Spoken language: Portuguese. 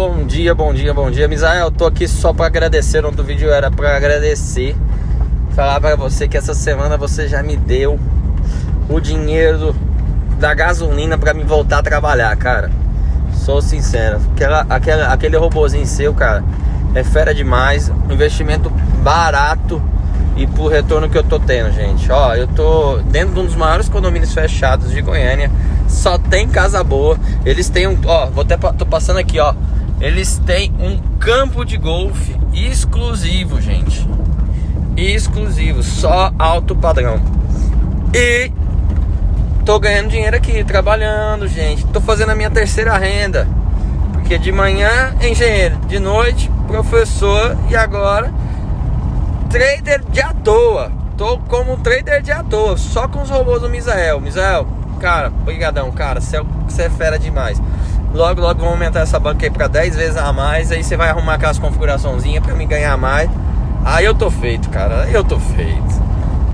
bom dia, bom dia, bom dia. Misael, tô aqui só para agradecer. O outro vídeo era para agradecer. Falar para você que essa semana você já me deu o dinheiro da gasolina para me voltar a trabalhar, cara. Sou sincero. Aquela, aquela, aquele robozinho seu, cara, é fera demais. Investimento barato e por retorno que eu tô tendo, gente. Ó, eu tô dentro de um dos maiores condomínios fechados de Goiânia. Só tem casa boa. Eles têm um, ó, vou até tô passando aqui, ó. Eles têm um campo de golfe exclusivo, gente. Exclusivo, só alto padrão. E tô ganhando dinheiro aqui, trabalhando, gente. Tô fazendo a minha terceira renda. Porque de manhã, engenheiro, de noite, professor e agora trader de à toa. Tô como trader de à toa, só com os robôs do Misael. Misael, cara, brigadão, cara, você é, é fera demais. Logo, logo vamos aumentar essa banca aí pra 10 vezes a mais. Aí você vai arrumar aquelas configuraçãozinhas pra me ganhar mais. Aí eu tô feito, cara. Aí eu tô feito.